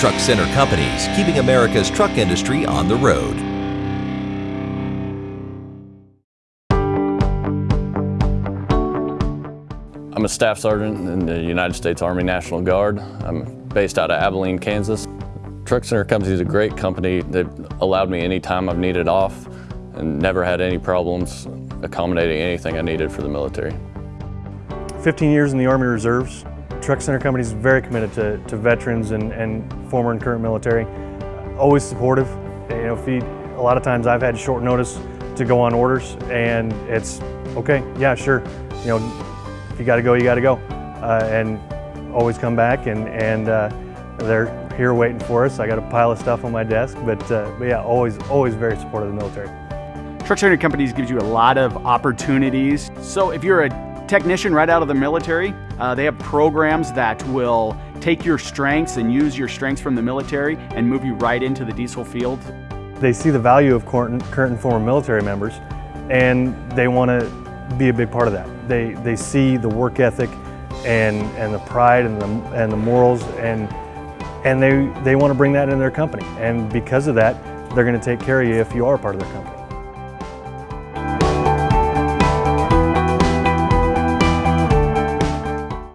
Truck Center Companies, keeping America's truck industry on the road. I'm a staff sergeant in the United States Army National Guard. I'm based out of Abilene, Kansas. Truck Center Company is a great company. They've allowed me any time I've needed off and never had any problems accommodating anything I needed for the military. 15 years in the Army Reserves. Truck Center Company is very committed to, to veterans and, and former and current military. Always supportive. You know, you, a lot of times I've had short notice to go on orders and it's, okay, yeah, sure. You know, if you gotta go, you gotta go. Uh, and always come back and, and uh, they're here waiting for us. I got a pile of stuff on my desk, but, uh, but yeah, always, always very supportive of the military. Truck Center Companies gives you a lot of opportunities. So if you're a technician right out of the military, uh, they have programs that will take your strengths and use your strengths from the military and move you right into the diesel field. They see the value of current, current and former military members and they want to be a big part of that. They, they see the work ethic and, and the pride and the, and the morals and, and they, they want to bring that in their company. And because of that, they're going to take care of you if you are part of their company.